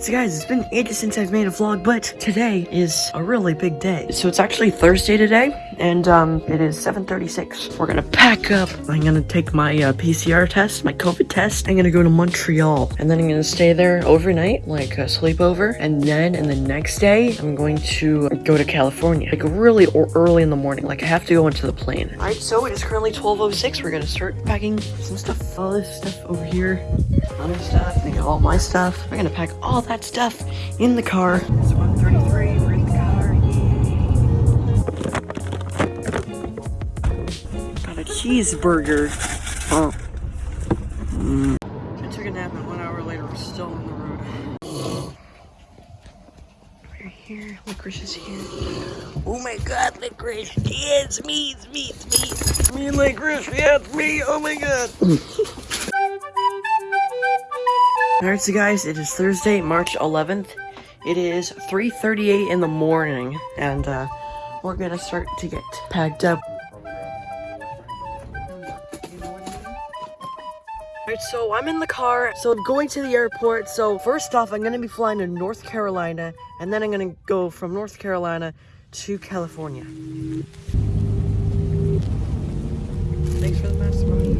So guys, it's been ages since I've made a vlog, but today is a really big day. So it's actually Thursday today, and um, it is 7.36. We're gonna pack up. I'm gonna take my uh, PCR test, my COVID test. I'm gonna go to Montreal, and then I'm gonna stay there overnight, like a sleepover. And then in the next day, I'm going to go to California, like really early in the morning. Like I have to go into the plane. Alright, so it is currently 12.06. We're gonna start packing some stuff. All this stuff over here, other stuff. I got all my stuff. We're gonna pack all that stuff in the car. Cheeseburger. Oh. Mm. I took a nap and one hour later we're still on the road. We're here. Licorice is here. Oh my god, licorice. Yeah, it's me, it's me, it's me. Me and licorice, yeah, it's me. Oh my god. Alright, so guys, it is Thursday, March 11th. It is 3.38 in the morning, and uh, we're gonna start to get packed up. Alright, so I'm in the car, so I'm going to the airport. So first off, I'm gonna be flying to North Carolina, and then I'm gonna go from North Carolina to California. Thanks for the mask, Mommy.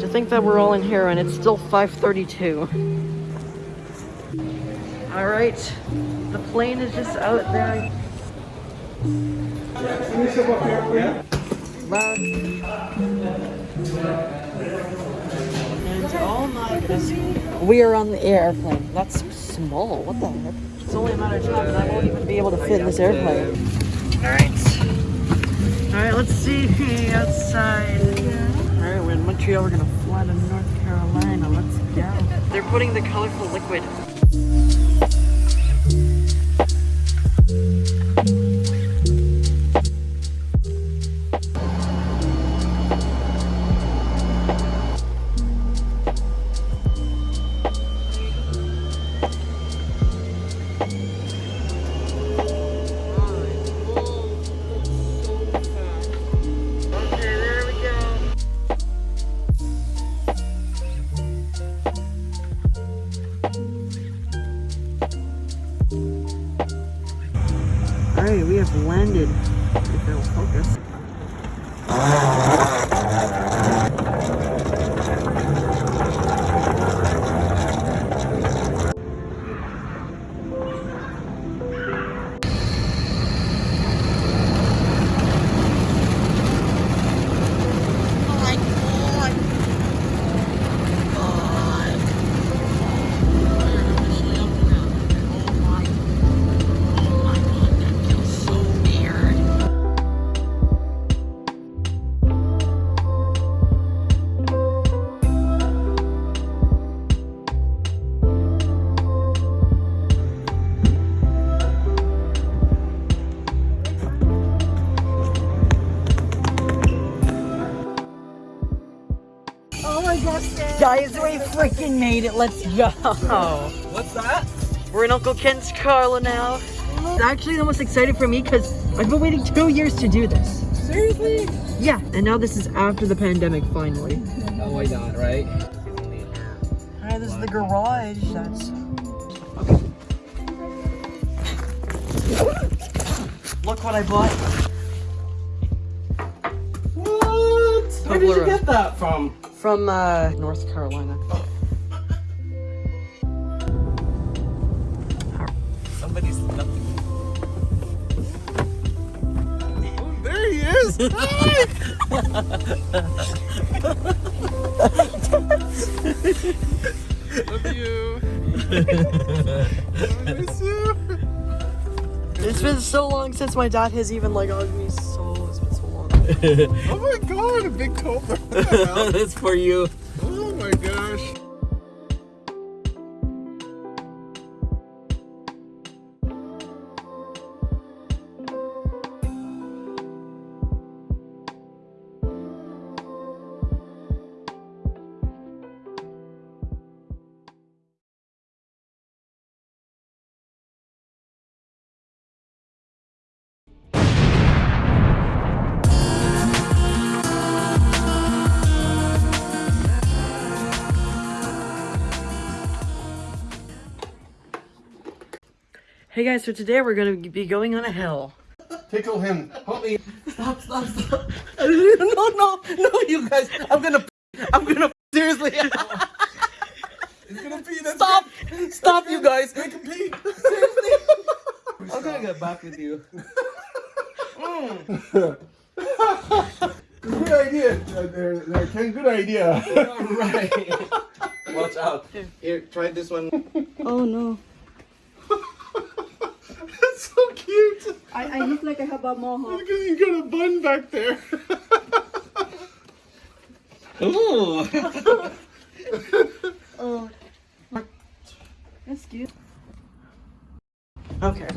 To think that we're all in here and it's still 5:32. All right, the plane is just out there. Loud. And oh my goodness, we are on the airplane. That's small. What the heck? It's only a matter of time, and I won't even be able to fit in this airplane. All right. All right, let's see outside. All right, we're in Montreal. We're gonna fly to North Carolina. Let's go. They're putting the colorful liquid. Freaking made it. Let's go. What's that? We're in Uncle Ken's car now. It's actually the most excited for me because I've been waiting two years to do this. Seriously? Yeah, and now this is after the pandemic, finally. Oh, why not, right? Alright, this is the garage. That's okay. Look what I bought. What? Where did you get that from? From uh, North Carolina. He! Love you. I miss you. It's been so long since my dad has even like hugged me. So it's been so long. Oh my god, a big cobra. That's for you. Hey guys, so today we're gonna be going on a hill. Tickle him. Help me. Stop, stop, stop. no, no, no, you guys. I'm gonna, I'm gonna, seriously. He's gonna pee. That's Stop, stop, you guys. Make him pee. Seriously. I'm gonna get back with you. Good idea. Uh, there, there, Ken, good idea. Alright. Watch out. Here, try this one. Oh no. That's so cute. I, I look like I have a mohawk. Look at you got a bun back there. Ooh. Oh. That's cute. Okay.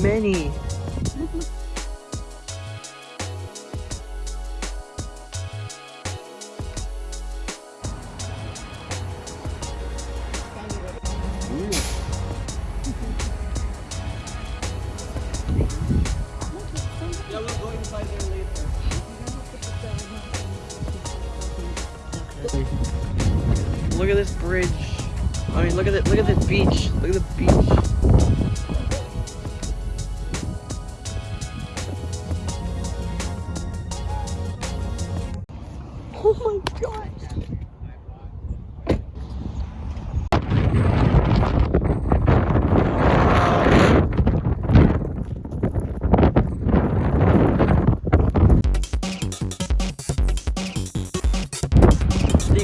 Many.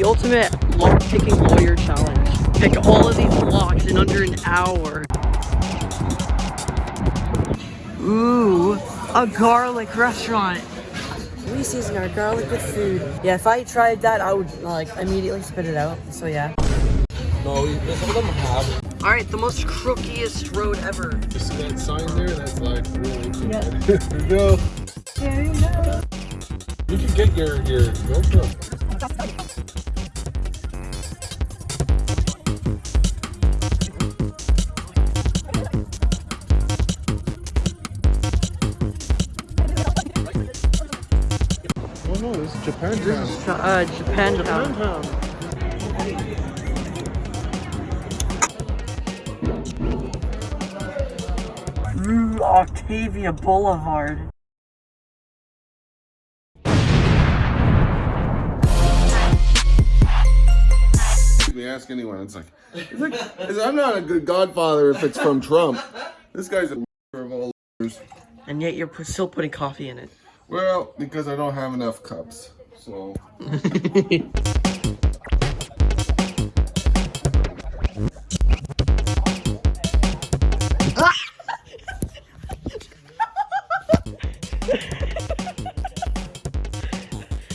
Ultimate lock picking lawyer challenge. Pick all of these locks in under an hour. Ooh, a garlic restaurant. We season our garlic with food. Yeah, if I tried that, I would like immediately spit it out. So yeah. No, some of them have. All right, the most crookiest road ever. You see that sign there? That's like really cute. Yeah. Here we go. Here you go. You can get your your GoPro. Oh no, this is Japan. Ch- uh, Japantown. Ooh, Octavia Boulevard. me ask anyone. It's like, it's like it's- I'm not a good godfather if it's from Trump. This guy's a of all. And yet you're still putting coffee in it. Well, because I don't have enough cups. So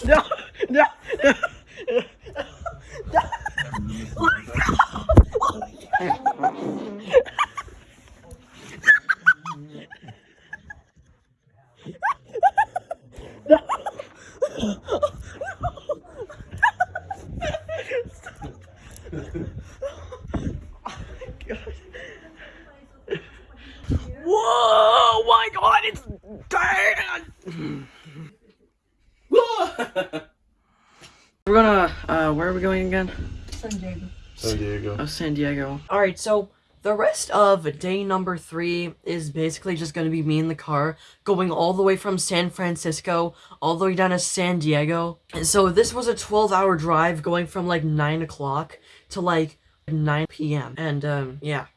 No, no, no. Whoa! My God, it's Dan. We're gonna. Uh, where are we going again? San Diego. San Diego. Oh, San Diego. All right, so the rest of day number three is basically just gonna be me in the car going all the way from San Francisco all the way down to San Diego. And so this was a 12-hour drive going from like nine o'clock to like 9 p.m. And um, yeah.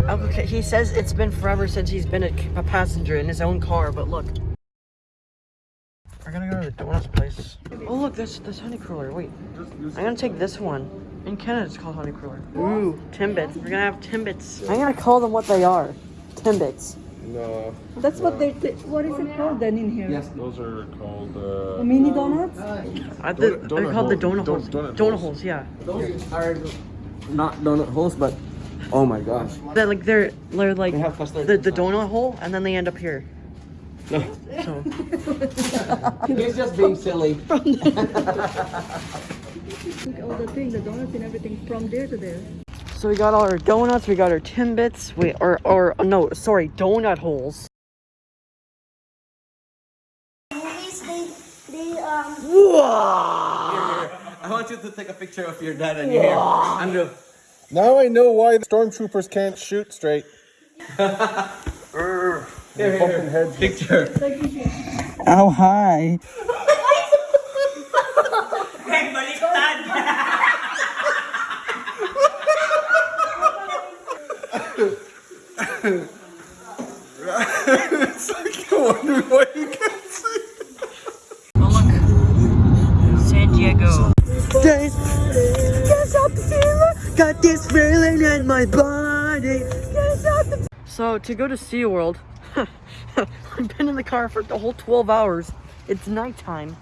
Okay, he says it's been forever since he's been a, a passenger in his own car, but look. We're gonna go to the donuts place. Oh look, this this honey cruller. Wait, I'm gonna take this one. In Canada, it's called honey cruller. Ooh, timbits. We're gonna have timbits. I'm gonna call them what they are. Timbits. No, That's what they. they- What is it called then in here? yes, those are called. Uh, Mini donuts. Uh, the, Donut- they're donut called the hole- donut don- holes. donut Donut holes. holes, yeah. Those are not donut holes, but oh my gosh. They're like they're they're like They have the, the donut hole, and then they end up here. No. So He's just being silly. All the thing, the donuts and everything from there to there. so we got all our donuts. We got our timbits. We or or no, sorry, donut holes. movies, they, they, um, I want you to take a picture of your dad and your hair. Andrew. now I know why the stormtroopers can't shoot straight. Here, here, here. heads. Picture. How high? it's like I wonder what you can see. Oh look, San Diego. Guess I'm feeling, got this feeling in my body. So to go to SeaWorld, I've been in the car for the whole 12 hours. It's nighttime.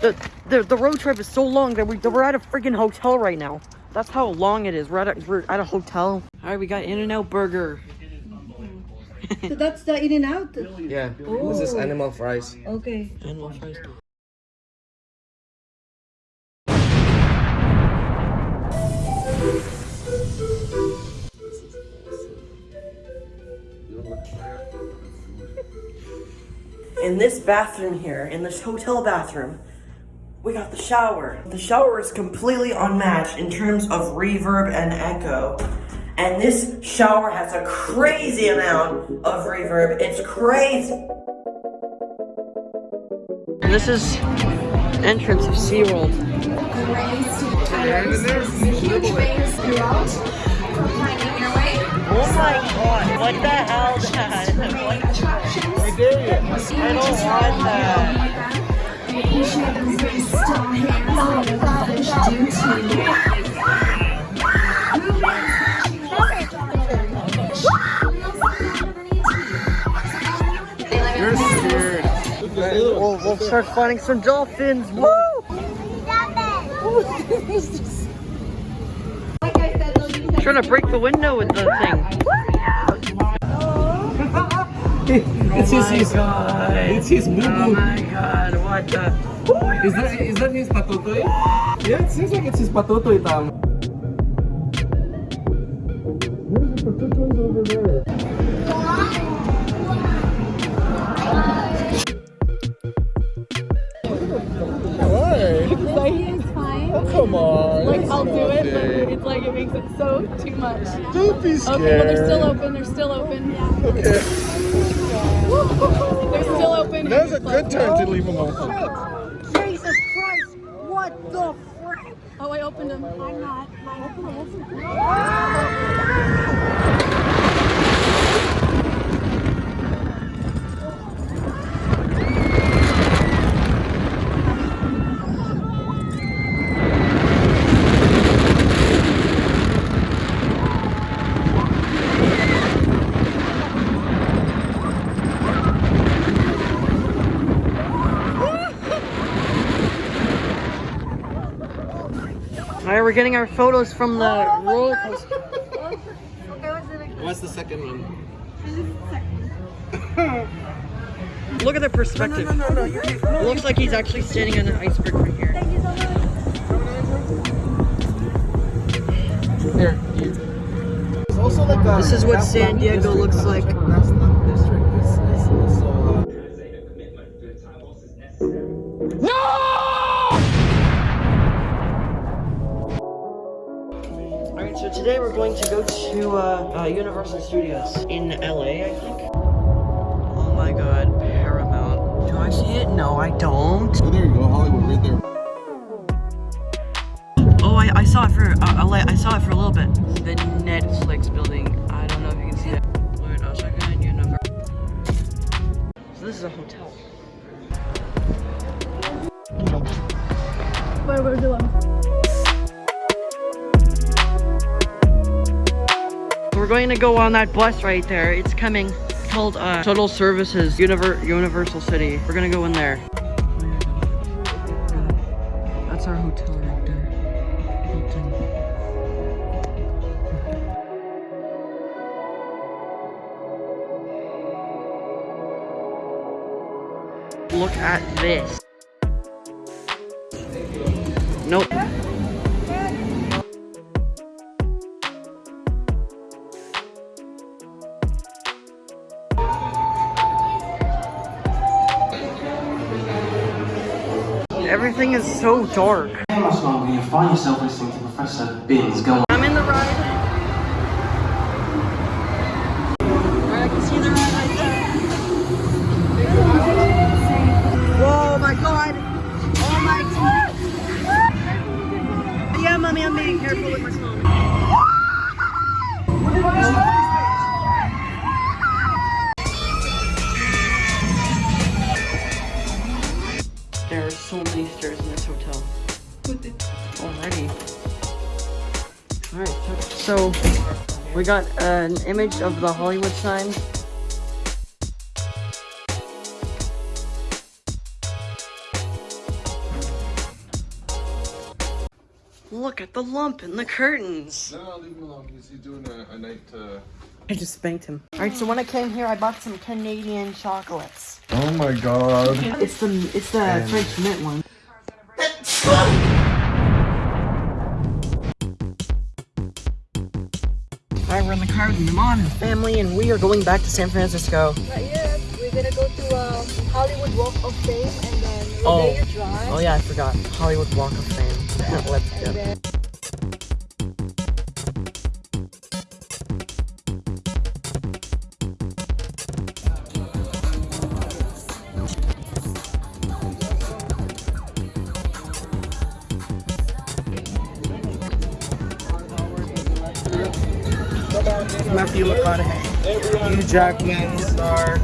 The, the, the road trip is so long that we, that we're at a freaking hotel right now. That's how long it is. We're at a, we're at a hotel. All right, we got In-N-Out Burger. So that's the in and out. Yeah. Oh. This is oh. animal fries. Okay. Animal fries. In this bathroom here, in this hotel bathroom, we got the shower. The shower is completely unmatched in terms of reverb and echo. And this shower has a crazy amount of reverb. It's crazy. And this is entrance of SeaWorld. raised huge bays throughout, Oh my god, what the hell, Dad? What? attractions. I don't want that. We appreciate those very strong hands on the rubbish due to We'll, we'll start finding some dolphins. Woo! Trying to break the window with the thing. It's his, his, God. it's his boo Oh my god, what the? Is that is that his patutoy? Yeah, it seems like it's his patutoy, Tom. Why? Makes it so too much. Don't be scared. Okay, well they're still open. They're still open. Yeah. Okay. They're still open. Now's a good time to leave them open. Oh, Jesus Christ! What the frick? Oh, I opened them. I'm not. All right, we're getting our photos from the roller coaster. What's the second one? Look at the perspective. It looks like he's actually standing on an iceberg right here. Here. It's also like a This is what San Diego looks like. Going to go to uh, uh, Universal Studios in LA, I think. Oh my god, Paramount. Do I see it? No, I don't. Oh, there you go, Hollywood, right there. Oh, I, I saw it for uh, LA. I saw it for a little bit. The Netflix building. I don't know if you can see it. Wait a second, Universal. So this is a hotel. by Bardillo. We're going to go on that bus right there. It's coming. It's called uh, Shuttle Services Univer Universal City. We're gonna go in there. That's our hotel right there. Look at this. Nope. So dark. Hey, my smart you find yourself listening to Professor Binns go on. We got an image of the Hollywood sign. Look at the lump in the curtains. No, no, leave him alone. He's, he's doing a, a night. Uh... I just spanked him. Alright, so when I came here, I bought some Canadian chocolates. Oh my god. It's the it's the French mint one. Alright, we're in the car with my mom and family, and we are going back to San Francisco. Not yet. We're gonna go to um, Hollywood Walk of Fame and then Oh. Drive. Oh yeah, I forgot. Hollywood Walk of Fame. Let's go. Jackman, star.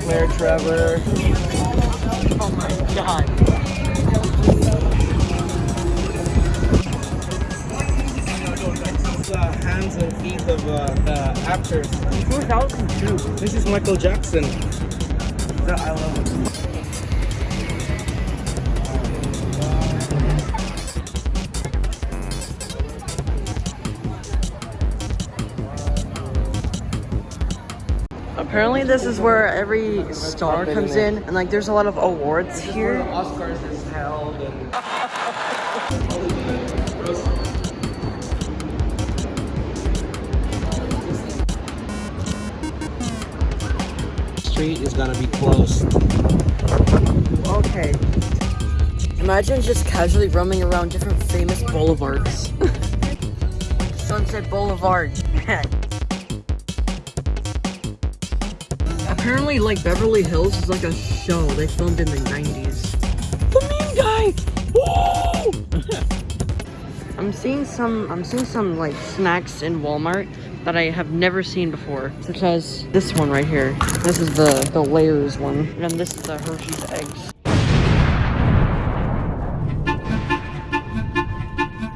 Claire Trevor. Oh my god. The hands and feet of uh, the actors. 2002. This is Michael Jackson. That I love it. Apparently this is where every star comes in and like there's a lot of awards here. Oscars is held and street is gonna be closed. Okay. Imagine just casually roaming around different famous boulevards. Sunset Boulevard. Apparently like Beverly Hills is like a show they filmed in the 90s. The mean guy! Whoa! I'm seeing some I'm seeing some like snacks in Walmart that I have never seen before, such as this one right here. This is the the layers one, and this is the Hershey's eggs.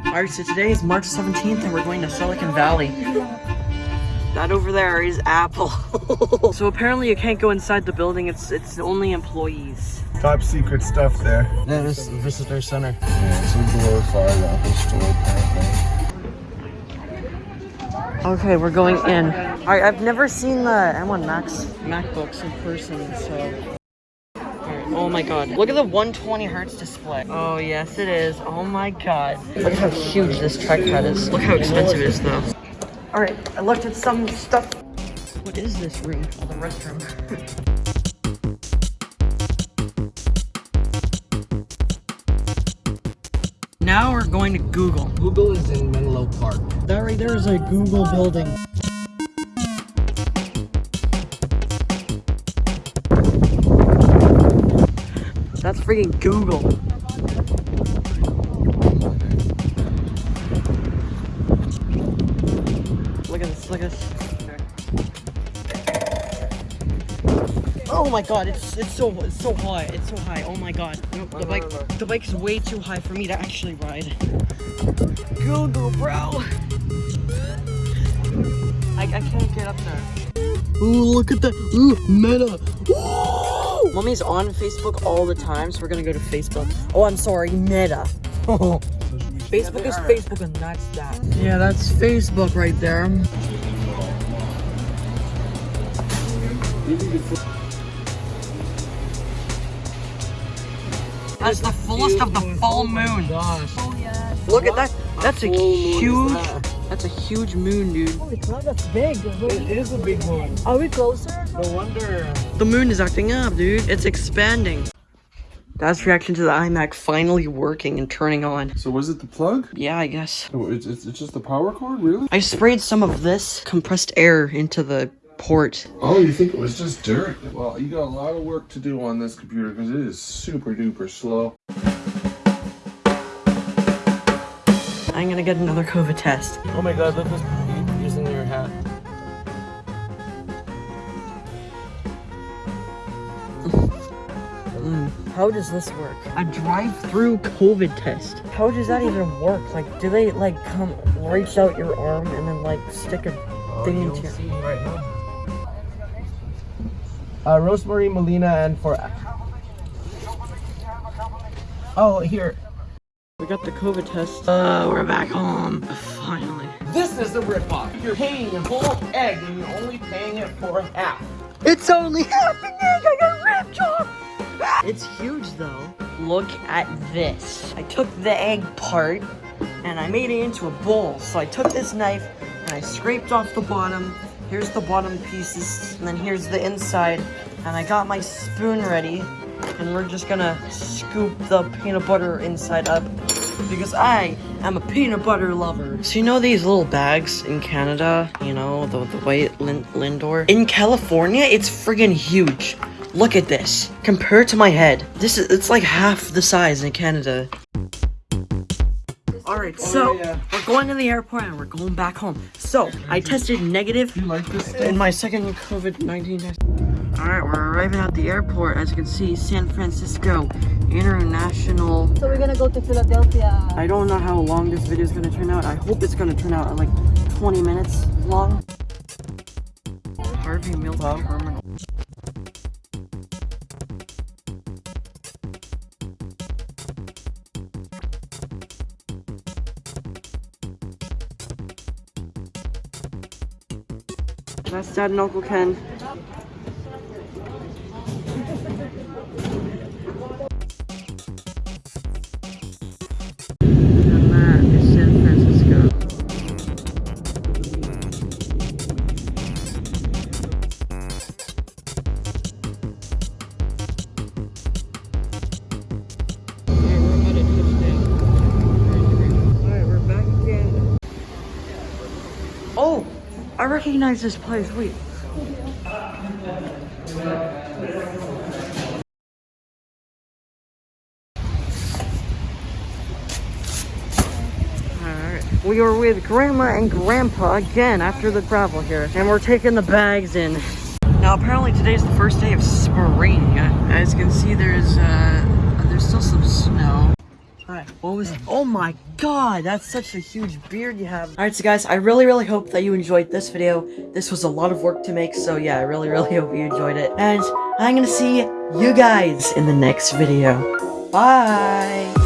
Alright, so today is March 17th and we're going to Silicon Valley. That over there is Apple. so apparently you can't go inside the building, it's it's only employees. Top secret stuff there. That is the visitor center. Yeah, it's a glorified Apple store apparently. Okay, we're going in. Alright, I've never seen the M1 Max MacBooks in person, so. Oh my god. Look at the 120 hertz display. Oh yes it is. Oh my god. Look at how huge this trackpad is. Look how expensive it is though. Alright, I looked at some stuff. What is this room? Oh, the restroom. now we're going to Google. Google is in Menlo Park. That right there is a Google building. That's freaking Google. Look at this, look at this. Oh my god, it's it's so it's so high. It's so high. Oh my god. Nope, the bike the bike's way too high for me to actually ride. Go go bro. I, I can't get up there. Ooh, look at that. Ooh, meta. Ooh. Mommy's on Facebook all the time, so we're gonna go to Facebook. Oh, I'm sorry, Meta. Facebook is Facebook, and that's that. Yeah, that's Facebook right there. That's the fullest of the full moon. Oh oh, Look at that. That's a huge. That's a huge moon, dude. Holy crap, that's big. It is a big one. Are we closer? No wonder. The moon is acting up, dude. It's expanding. That's reaction to the iMac finally working and turning on. So was it the plug? Yeah, I guess. Oh, it's, it's, it's just the power cord, really? I sprayed some of this compressed air into the port. Oh, you think it was just dirt? Well, you got a lot of work to do on this computer because it is super duper slow. I'm gonna get another COVID test. Oh my god, look who's using your hat. Mm, how does this work? A drive-through COVID test. How does that even work? Like, do they like come reach out your arm and then like stick a oh, thing into your? See. Uh, Rosemary Molina and for. Oh, here. We got the COVID test. Uh, we're back home. Finally. This is the ripoff. You're paying a whole egg and you're only paying it for half. It's only happening. I got ripped off. It's huge though. Look at this. I took the egg part and I made it into a bowl. So I took this knife and I scraped off the bottom. Here's the bottom pieces and then here's the inside. And I got my spoon ready and we're just gonna scoop the peanut butter inside up because I am a peanut butter lover. So you know these little bags in Canada, you know, the, the white lin Lindor? In California, it's friggin' huge. Look at this. Compared to my head, this is, it's like half the size in Canada. Alright, so oh, yeah. we're going to the airport and we're going back home. So, I tested negative You like this in my second COVID-19 test. Alright, we're arriving at the airport. As you can see, San Francisco International So we're gonna go to Philadelphia. I don't know how long this video is going to turn out. I hope it's going to turn out like 20 minutes long. Harvey Milk Terminal. Dad and Uncle Ken. Recognize this place. Wait. We are with Grandma and Grandpa again after the travel here. And we're taking the bags in. Now apparently today's the first day of spring. As you can see there's uh there's still some snow. What was it? Oh my god, that's such a huge beard you have. Alright, so guys, I really, really hope that you enjoyed this video. This was a lot of work to make, so yeah, I really, really hope you enjoyed it. And I'm gonna see you guys in the next video. Bye!